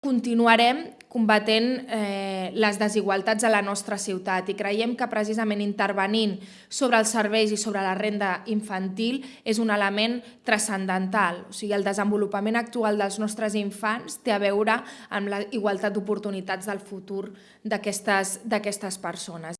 continuarem combatent eh, les desigualtats a la nostra ciutat i creiem que precisament intervenint sobre els serveis i sobre la renda infantil és un element transcendental. O sigui, el desenvolupament actual dels nostres infants té a veure amb la igualtat d'oportunitats del futur d'aquestes persones.